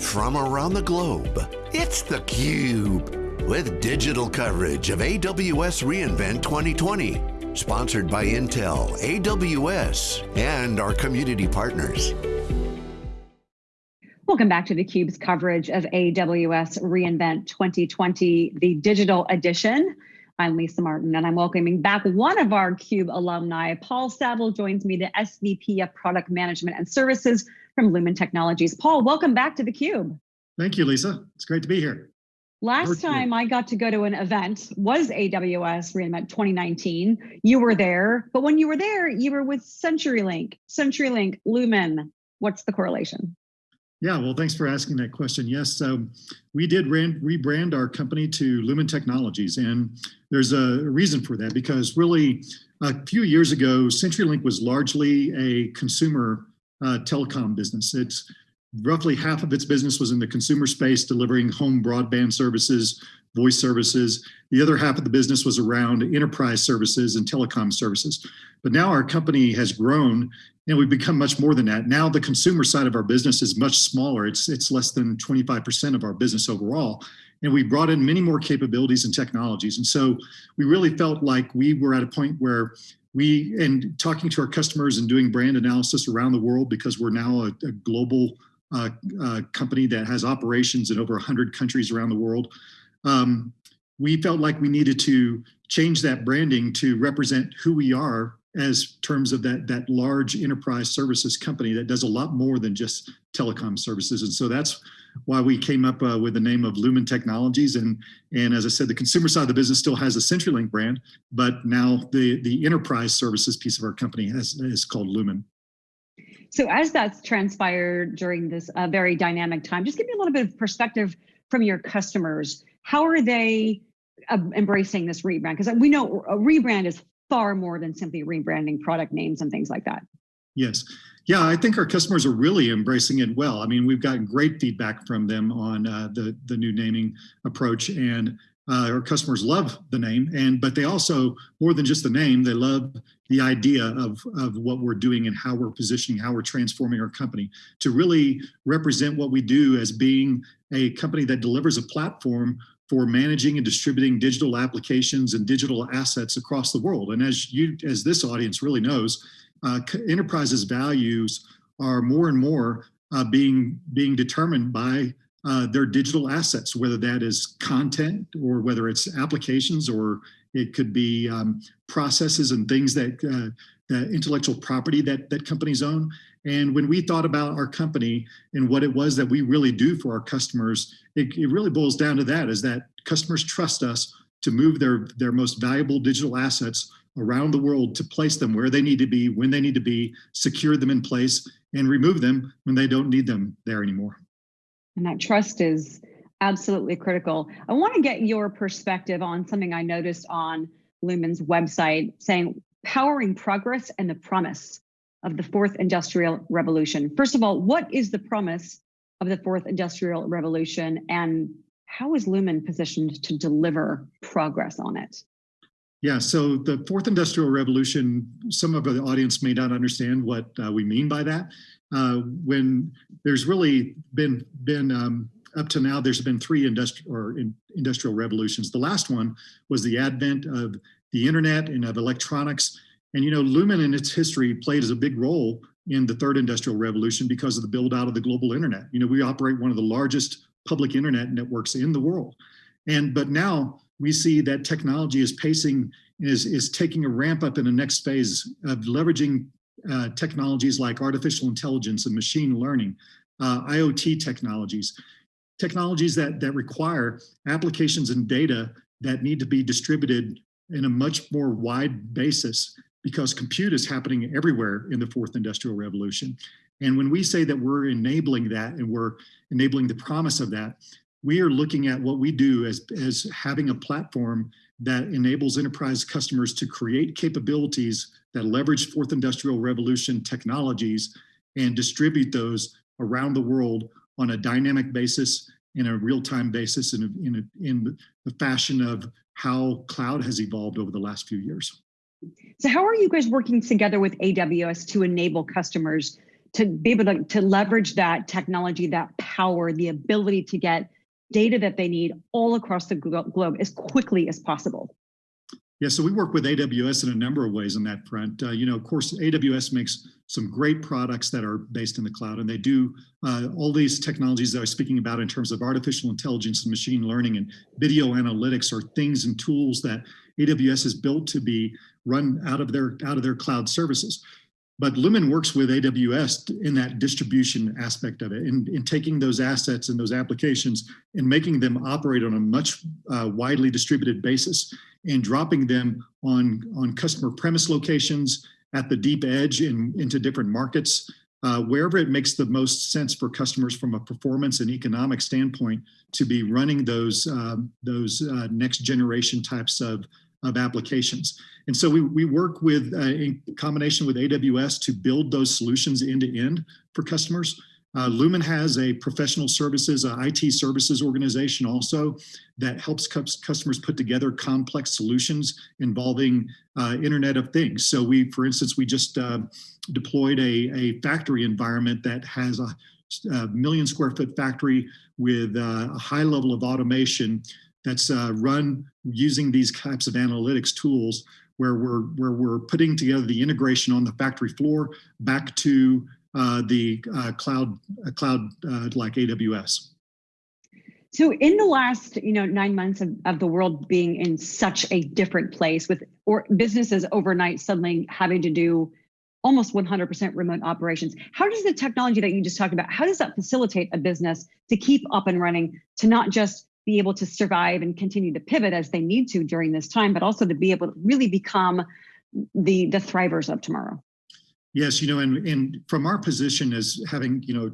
from around the globe. It's theCUBE, with digital coverage of AWS reInvent 2020. Sponsored by Intel, AWS, and our community partners. Welcome back to theCUBE's coverage of AWS reInvent 2020, the digital edition. I'm Lisa Martin, and I'm welcoming back one of our CUBE alumni. Paul Savill joins me, the SVP of Product Management and Services from Lumen Technologies. Paul, welcome back to theCUBE. Thank you, Lisa. It's great to be here. Last time I got to go to an event was AWS reInvent 2019. You were there, but when you were there, you were with CenturyLink. CenturyLink, Lumen, what's the correlation? Yeah, well, thanks for asking that question. Yes, so we did rebrand our company to Lumen Technologies, and there's a reason for that because really a few years ago, CenturyLink was largely a consumer uh, telecom business. It's roughly half of its business was in the consumer space, delivering home broadband services, voice services. The other half of the business was around enterprise services and telecom services. But now our company has grown and we've become much more than that. Now the consumer side of our business is much smaller. It's, it's less than 25% of our business overall. And we brought in many more capabilities and technologies. And so we really felt like we were at a point where we, and talking to our customers and doing brand analysis around the world because we're now a, a global uh, uh, company that has operations in over 100 countries around the world. Um, we felt like we needed to change that branding to represent who we are as terms of that that large enterprise services company that does a lot more than just telecom services and so that's why we came up uh, with the name of Lumen Technologies and and as I said the consumer side of the business still has a CenturyLink brand but now the the enterprise services piece of our company has is called Lumen. So as that's transpired during this uh, very dynamic time just give me a little bit of perspective from your customers how are they uh, embracing this rebrand because we know a rebrand is far more than simply rebranding product names and things like that. Yes. Yeah, I think our customers are really embracing it well. I mean, we've gotten great feedback from them on uh, the, the new naming approach and uh, our customers love the name and but they also more than just the name they love the idea of of what we're doing and how we're positioning how we're transforming our company to really represent what we do as being a company that delivers a platform for managing and distributing digital applications and digital assets across the world. And as you, as this audience really knows, uh, enterprises' values are more and more uh, being being determined by uh, their digital assets, whether that is content or whether it's applications or it could be um, processes and things that uh, intellectual property that that companies own. And when we thought about our company and what it was that we really do for our customers, it, it really boils down to that, is that customers trust us to move their, their most valuable digital assets around the world to place them where they need to be, when they need to be, secure them in place, and remove them when they don't need them there anymore. And that trust is absolutely critical. I want to get your perspective on something I noticed on Lumen's website saying powering progress and the promise of the fourth industrial revolution. First of all, what is the promise of the fourth industrial revolution and how is Lumen positioned to deliver progress on it? Yeah, so the fourth industrial revolution, some of the audience may not understand what uh, we mean by that. Uh, when there's really been, been um, up to now, there's been three industrial or in, industrial revolutions. The last one was the advent of the internet and of electronics and you know, Lumen in its history played as a big role in the third industrial revolution because of the build out of the global internet. You know, we operate one of the largest public internet networks in the world. And but now we see that technology is pacing, is, is taking a ramp up in the next phase of leveraging uh, technologies like artificial intelligence and machine learning, uh, IoT technologies, technologies that, that require applications and data that need to be distributed in a much more wide basis because compute is happening everywhere in the fourth industrial revolution. And when we say that we're enabling that and we're enabling the promise of that, we are looking at what we do as, as having a platform that enables enterprise customers to create capabilities that leverage fourth industrial revolution technologies and distribute those around the world on a dynamic basis in a real-time basis in, a, in, a, in the fashion of how cloud has evolved over the last few years. So how are you guys working together with AWS to enable customers to be able to, to leverage that technology, that power, the ability to get data that they need all across the globe as quickly as possible? Yeah, so we work with AWS in a number of ways on that front. Uh, you know, of course, AWS makes some great products that are based in the cloud, and they do uh, all these technologies that I was speaking about in terms of artificial intelligence and machine learning and video analytics are things and tools that AWS has built to be run out of their out of their cloud services. But Lumen works with AWS in that distribution aspect of it, in, in taking those assets and those applications and making them operate on a much uh, widely distributed basis and dropping them on, on customer premise locations at the deep edge in, into different markets, uh, wherever it makes the most sense for customers from a performance and economic standpoint to be running those, um, those uh, next generation types of, of applications. And so we, we work with, uh, in combination with AWS to build those solutions end to end for customers. Uh, Lumen has a professional services, a IT services organization also that helps customers put together complex solutions involving uh, Internet of Things. So we, for instance, we just uh, deployed a, a factory environment that has a, a million square foot factory with uh, a high level of automation that's uh, run using these types of analytics tools where we're where we're putting together the integration on the factory floor back to uh, the uh, cloud uh, cloud uh, like AWS. So in the last, you know, nine months of, of the world being in such a different place with or businesses overnight suddenly having to do almost 100% remote operations. How does the technology that you just talked about, how does that facilitate a business to keep up and running, to not just be able to survive and continue to pivot as they need to during this time, but also to be able to really become the, the thrivers of tomorrow? Yes, you know, and, and from our position as having, you know,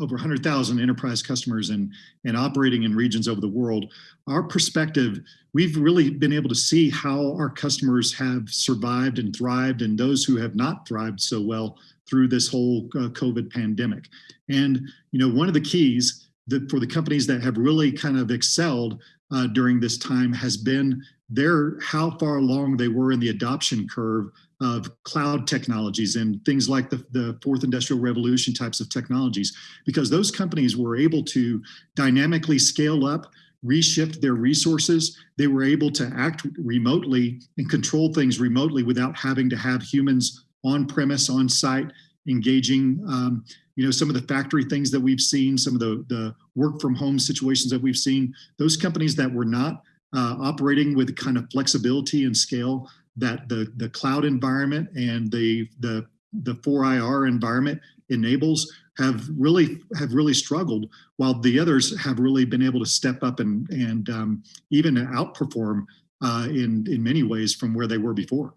over 100,000 enterprise customers and, and operating in regions over the world, our perspective, we've really been able to see how our customers have survived and thrived and those who have not thrived so well through this whole uh, COVID pandemic. And, you know, one of the keys for the companies that have really kind of excelled uh, during this time has been their how far along they were in the adoption curve of cloud technologies and things like the, the fourth industrial revolution types of technologies, because those companies were able to dynamically scale up, reshift their resources. They were able to act remotely and control things remotely without having to have humans on premise, on site, engaging um, you know, some of the factory things that we've seen, some of the, the work from home situations that we've seen, those companies that were not uh, operating with kind of flexibility and scale that the, the cloud environment and the, the, the 4IR environment enables have really have really struggled while the others have really been able to step up and and um, even outperform uh, in in many ways from where they were before.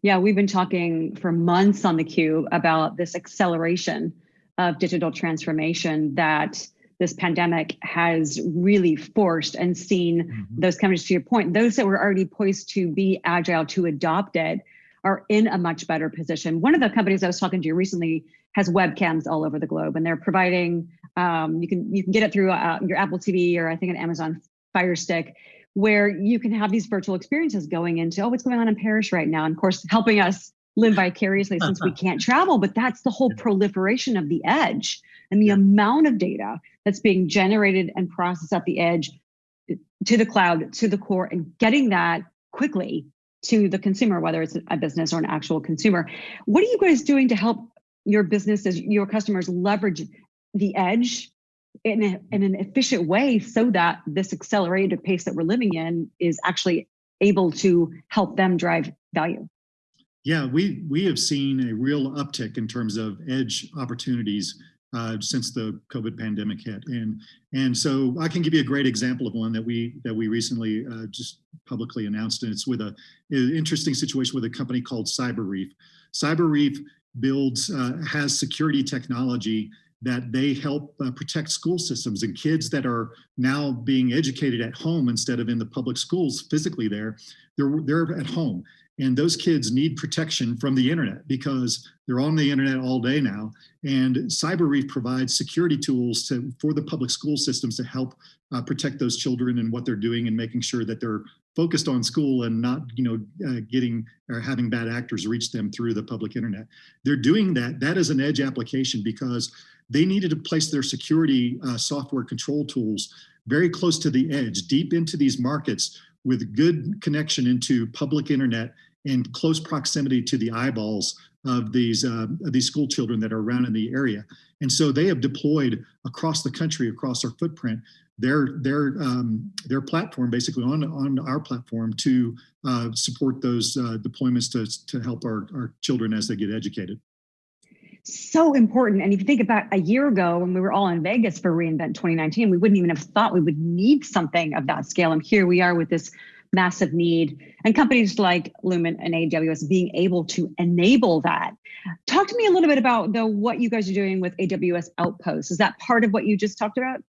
Yeah, we've been talking for months on the Cube about this acceleration of digital transformation that this pandemic has really forced and seen mm-hmm. those companies, to your point, those that were already poised to be agile, to adopt it, are in a much better position. One of the companies I was talking to recently has webcams all over the globe, and they're providing. Um, you can you can get it through uh, your Apple TV or I think an Amazon Fire Stick, where you can have these virtual experiences going into oh what's going on in Paris right now, and of course helping us live vicariously since we can't travel. But that's the whole proliferation of the edge and the amount of data that's being generated and processed at the edge eh, to the cloud, to the core, and getting that quickly to the consumer, whether it's a business or an actual consumer. What are you guys doing to help your businesses, your customers leverage the edge in, a, in an efficient way so that this accelerated pace that we're living in is actually able to help them drive value? Yeah, we we have seen a real uptick in terms of edge opportunities uh, since the COVID pandemic hit. And, and so I can give you a great example of one that we, that we recently uh, just publicly announced. And it's with a, an interesting situation with a company called CyberReef. Cyber Reef builds, uh, has security technology that they help uh, protect school systems and kids that are now being educated at home instead of in the public schools physically there, they're, they're at home. And those kids need protection from the internet because they're on the internet all day now. And CyberReef provides security tools to, for the public school systems to help uh, protect those children and what they're doing and making sure that they're focused on school and not, you know, uh, getting or having bad actors reach them through the public internet. They're doing that. That is an edge application because they needed to place their security uh, software control tools very close to the edge, deep into these markets with good connection into public internet and close proximity to the eyeballs of these uh, these school children that are around in the area. And so they have deployed across the country, across our footprint, their their um, their platform basically on on our platform to uh, support those uh, deployments to to help our our children as they get educated. So important. And if you think about a year ago when we were all in Vegas for reInvent 2019, we wouldn't even have thought we would need something of that scale. And here we are with this massive need and companies like Lumen and AWS being able to enable that. Talk to me a little bit about though what you guys are doing with AWS Outposts. Is that part of what you just talked about?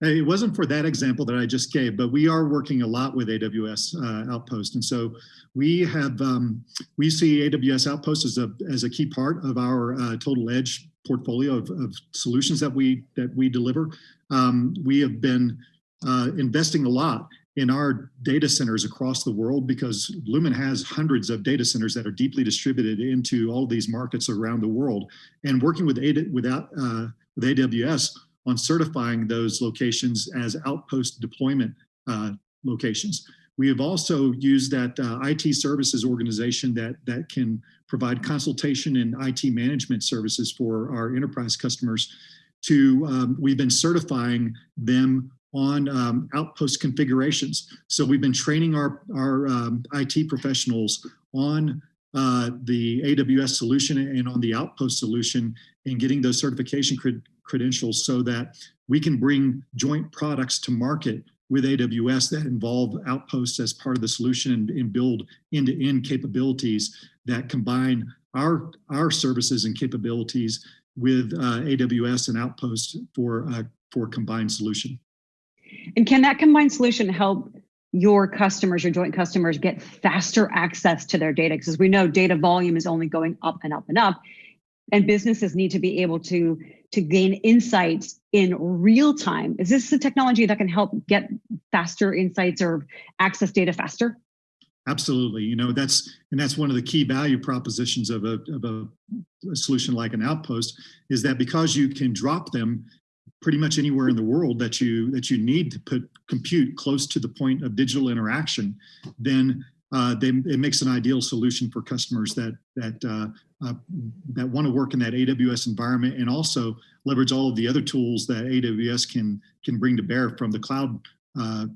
It wasn't for that example that I just gave, but we are working a lot with AWS uh, Outpost, and so we have um, we see AWS Outpost as a as a key part of our uh, total edge portfolio of, of, solutions that we that we deliver. Um, we have been uh, investing a lot in our data centers across the world because Lumen has hundreds of data centers that are deeply distributed into all these markets around the world. And working with, uh, with AWS on certifying those locations as outpost deployment uh, locations. We have also used that uh, IT services organization that, that can provide consultation and IT management services for our enterprise customers to, um, we've been certifying them on um, outpost configurations. So we've been training our, our um, IT professionals on uh, the AWS solution and on the outpost solution and getting those certification credentials so that we can bring joint products to market with AWS that involve outposts as part of the solution and, and build end-to-end -end capabilities that combine our, our services and capabilities with uh, AWS and Outposts for, uh, for combined solution. And can that combined solution help your customers, your joint customers get faster access to their data? Because we know, data volume is only going up and up and up. And businesses need to be able to, to gain insights in real time. Is this a technology that can help get faster insights or access data faster? Absolutely. You know, that's, and that's one of the key value propositions of a, of a, a solution like an outpost is that because you can drop them pretty much anywhere in the world that you that you need to put compute close to the point of digital interaction, then uh, they, it makes an ideal solution for customers that that uh, uh, that want to work in that AWS environment and also leverage all of the other tools that AWS can can bring to bear from the cloud uh,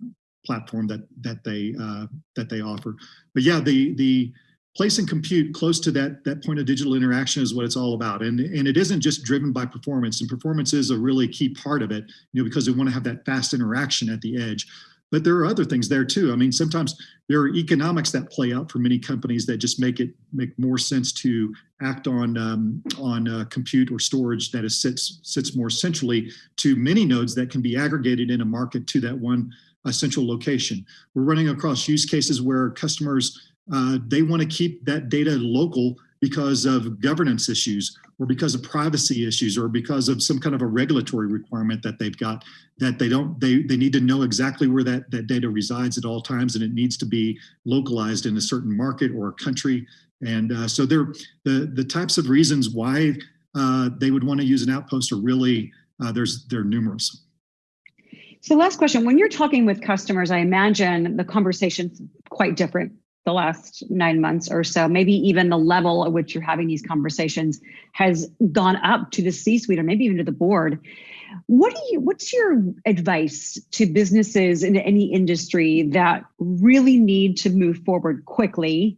platform that that they uh, that they offer. But yeah, the the place and compute close to that, that point of digital interaction is what it's all about. And, and it isn't just driven by performance and performance is a really key part of it, you know, because they want to have that fast interaction at the edge. But there are other things there too. I mean, sometimes there are economics that play out for many companies that just make it make more sense to act on um, on uh, compute or storage that is sits sits more centrally to many nodes that can be aggregated in a market to that one uh, central location. We're running across use cases where customers uh, they want to keep that data local because of governance issues or because of privacy issues or because of some kind of a regulatory requirement that they've got that they don't they they need to know exactly where that that data resides at all times and it needs to be localized in a certain market or a country. And uh, so there the the types of reasons why uh, they would want to use an outpost are really uh, there's they're numerous. So last question when you're talking with customers i imagine the conversation's quite different the last nine months or so, maybe even the level at which you're having these conversations has gone up to the C-suite or maybe even to the board. What do you what's your advice to businesses in any industry that really need to move forward quickly,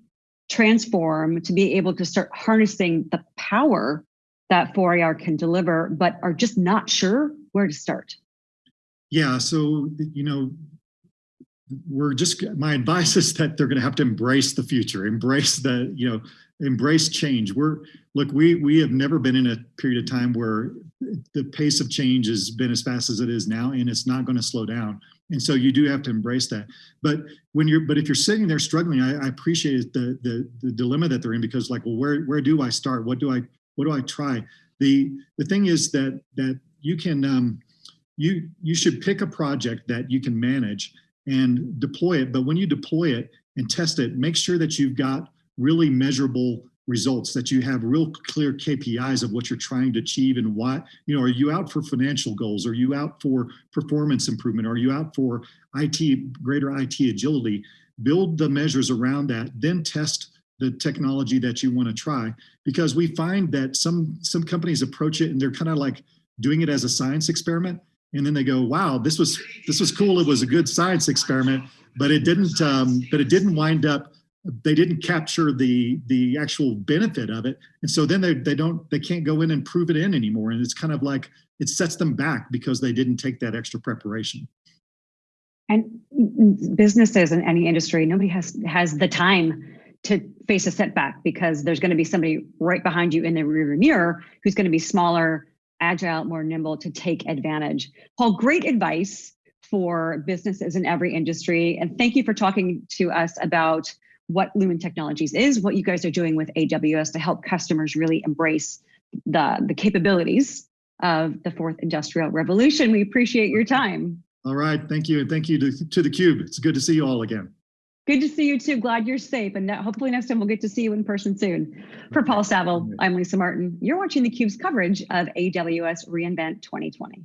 transform to be able to start harnessing the power that 4IR can deliver, but are just not sure where to start? Yeah, so you know, we're just my advice is that they're going to have to embrace the future embrace the you know embrace change. We're look we we have never been in a period of time where the pace of change has been as fast as it is now and it's not going to slow down. And so you do have to embrace that. But when you're but if you're sitting there struggling i, I appreciate the, the the dilemma that they're in because like well where where do i start? What do i what do i try? The the thing is that that you can um you you should pick a project that you can manage and deploy it. But when you deploy it and test it, make sure that you've got really measurable results that you have real clear KPIs of what you're trying to achieve and why, you know, are you out for financial goals? Are you out for performance improvement? Are you out for IT, greater IT agility? Build the measures around that, then test the technology that you want to try because we find that some some companies approach it and they're kind of like doing it as a science experiment and then they go wow this was this was cool. It was a good science experiment but it didn't um, but it didn't wind up they didn't capture the the actual benefit of it. And so then they, they don't they can't go in and prove it in anymore. And it's kind of like it sets them back because they didn't take that extra preparation. And businesses in any industry nobody has has the time to face a setback because there's going to be somebody right behind you in the rear mirror who's going to be smaller agile more nimble to take advantage paul great advice for businesses in every industry and thank you for talking to us about what Lumen Technologies is, what you guys are doing with AWS to help customers really embrace the, the capabilities of the fourth industrial revolution. We appreciate your time. All right, thank you. And thank you to, to theCUBE. It's good to see you all again. Good to see you too. Glad you're safe. And hopefully next time we'll get to see you in person soon. For Paul Savill, I'm Lisa Martin. You're watching theCUBE's coverage of AWS reInvent 2020.